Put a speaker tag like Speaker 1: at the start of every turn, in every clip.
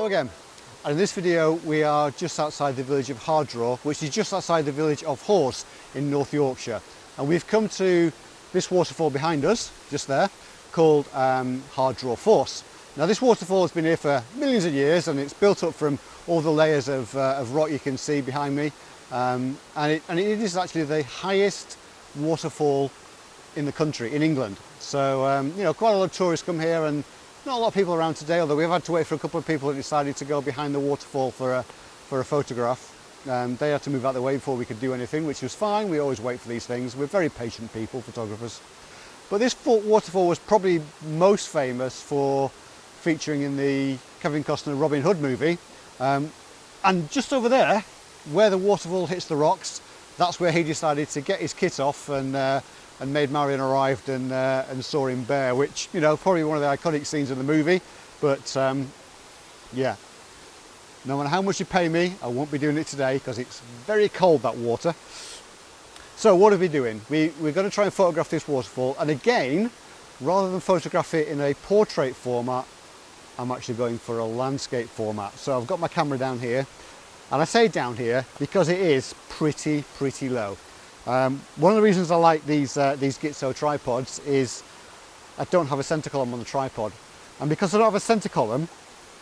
Speaker 1: Hello again. And in this video we are just outside the village of Hardraw, which is just outside the village of Hawes in North Yorkshire. And we've come to this waterfall behind us, just there, called um, Hardraw Force. Now this waterfall has been here for millions of years and it's built up from all the layers of, uh, of rock you can see behind me. Um, and, it, and it is actually the highest waterfall in the country, in England. So, um, you know, quite a lot of tourists come here and not a lot of people around today, although we've had to wait for a couple of people who decided to go behind the waterfall for a, for a photograph. Um, they had to move out of the way before we could do anything, which was fine. We always wait for these things. We're very patient people, photographers. But this waterfall was probably most famous for featuring in the Kevin Costner Robin Hood movie. Um, and just over there, where the waterfall hits the rocks, that's where he decided to get his kit off and uh, and Maid Marian arrived and, uh, and saw him bare, which, you know, probably one of the iconic scenes in the movie. But um, yeah, no matter how much you pay me, I won't be doing it today because it's very cold, that water. So what are we doing? We, we're going to try and photograph this waterfall. And again, rather than photograph it in a portrait format, I'm actually going for a landscape format. So I've got my camera down here. And I say down here because it is pretty, pretty low. Um, one of the reasons I like these, uh, these Gitzo tripods is I don't have a center column on the tripod. And because I don't have a center column,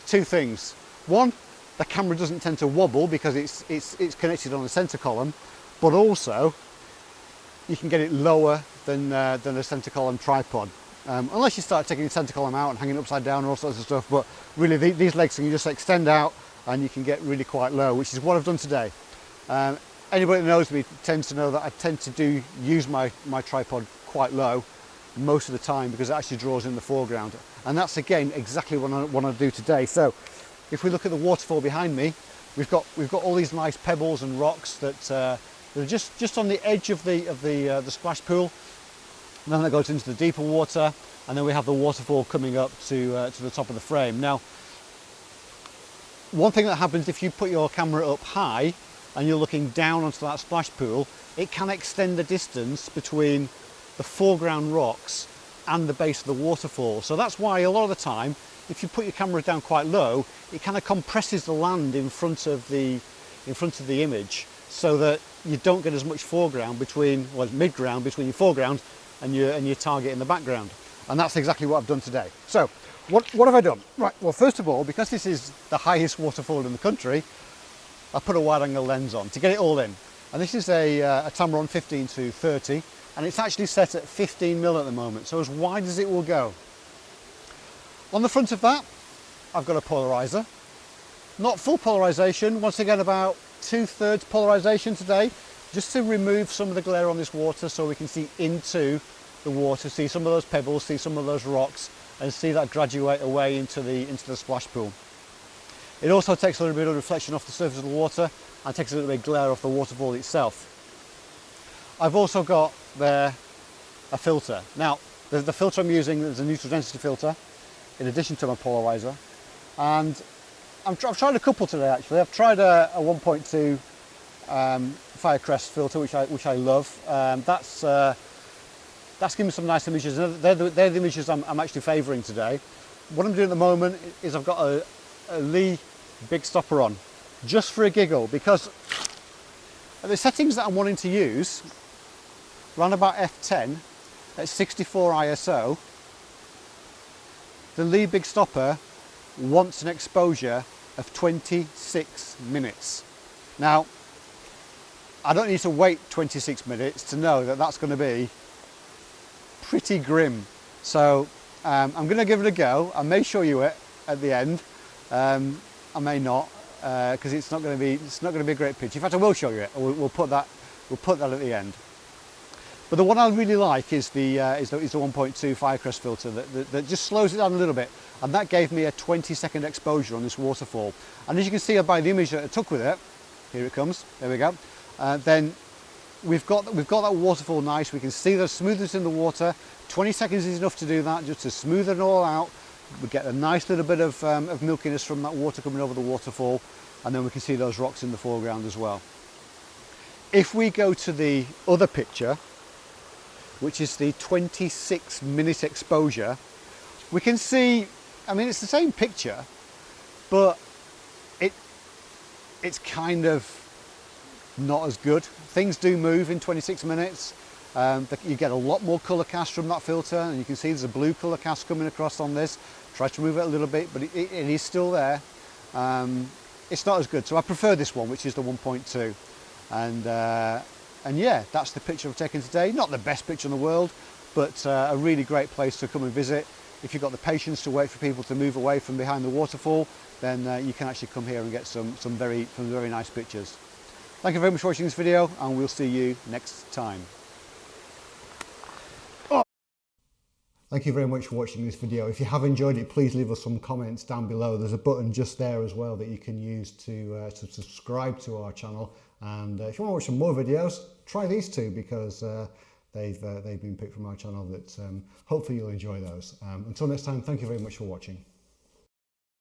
Speaker 1: two things. One, the camera doesn't tend to wobble because it's, it's, it's connected on the center column, but also you can get it lower than, uh, than a center column tripod. Um, unless you start taking the center column out and hanging upside down and all sorts of stuff, but really the, these legs can just extend out and you can get really quite low, which is what I've done today. Um, anybody that knows me tends to know that I tend to do use my, my tripod quite low most of the time because it actually draws in the foreground. And that's again exactly what I want to do today. So if we look at the waterfall behind me, we've got we've got all these nice pebbles and rocks that, uh, that are just just on the edge of the of the uh, the splash pool. And then that goes into the deeper water, and then we have the waterfall coming up to uh, to the top of the frame. Now, one thing that happens if you put your camera up high and you're looking down onto that splash pool, it can extend the distance between the foreground rocks and the base of the waterfall. So that's why a lot of the time, if you put your camera down quite low, it kind of compresses the land in front of the, in front of the image so that you don't get as much foreground between, well, mid-ground between your foreground and your, and your target in the background. And that's exactly what I've done today. So what, what have I done? Right, well, first of all, because this is the highest waterfall in the country, I put a wide angle lens on to get it all in. And this is a, uh, a Tamron 15 to 30 and it's actually set at 15 mil at the moment, so as wide as it will go. On the front of that, I've got a polarizer. Not full polarization, once again about two thirds polarization today, just to remove some of the glare on this water so we can see into the water, see some of those pebbles, see some of those rocks and see that graduate away into the, into the splash pool. It also takes a little bit of reflection off the surface of the water and takes a little bit of glare off the waterfall itself. I've also got there a filter. Now, the, the filter I'm using is a neutral density filter in addition to my polarizer. And i have tried a couple today actually. I've tried a, a 1.2 um, Firecrest filter, which I, which I love. Um, that's, uh, that's giving me some nice images. They're the, they're the images I'm, I'm actually favouring today. What I'm doing at the moment is I've got a Lee big stopper on just for a giggle because the settings that I'm wanting to use around about f10 at 64 ISO the Lee big stopper wants an exposure of 26 minutes. Now I don't need to wait 26 minutes to know that that's going to be pretty grim. So um, I'm going to give it a go. I may show you it at the end um, I may not because uh, it's not going to be it's not going to be a great picture. In fact, I will show you it. We'll, we'll, put that we'll put that at the end. But the one I really like is the uh, is the, is the 1.2 Firecrest filter that, that, that, just slows it down a little bit, and that gave me a 20 second exposure on this waterfall. And as you can see by the image that I took with it, here it comes. There we go. Uh, then we've got we've got that waterfall nice. We can see the smoothness in the water. 20 seconds is enough to do that, just to smooth it all out we get a nice little bit of, um, of milkiness from that water coming over the waterfall and then we can see those rocks in the foreground as well. If we go to the other picture, which is the 26 minute exposure, we can see, I mean, it's the same picture, but it's kind of not as good. Things do move in 26 minutes. Um, you get a lot more colour cast from that filter and you can see there's a blue colour cast coming across on this. Try to move it a little bit but it, it, is still there. Um, it's not as good so I prefer this one which is the 1.2 and uh, and yeah that's the picture I've taken today. Not the best picture in the world but uh, a really great place to come and visit. If you've got the patience to wait for people to move away from behind the waterfall then uh, you can actually come here and get some, some, very, some very nice pictures. Thank you very much for watching this video and we'll see you next time. Thank you very much for watching this video. If you have enjoyed it, please leave us some comments down below. There's a button just there as well that you can use to, uh, to subscribe to our channel. And uh, if you want to watch some more videos, try these two because uh, they've, uh, they've been picked from our channel that um, hopefully you'll enjoy those. Um, until next time, thank you very much for watching.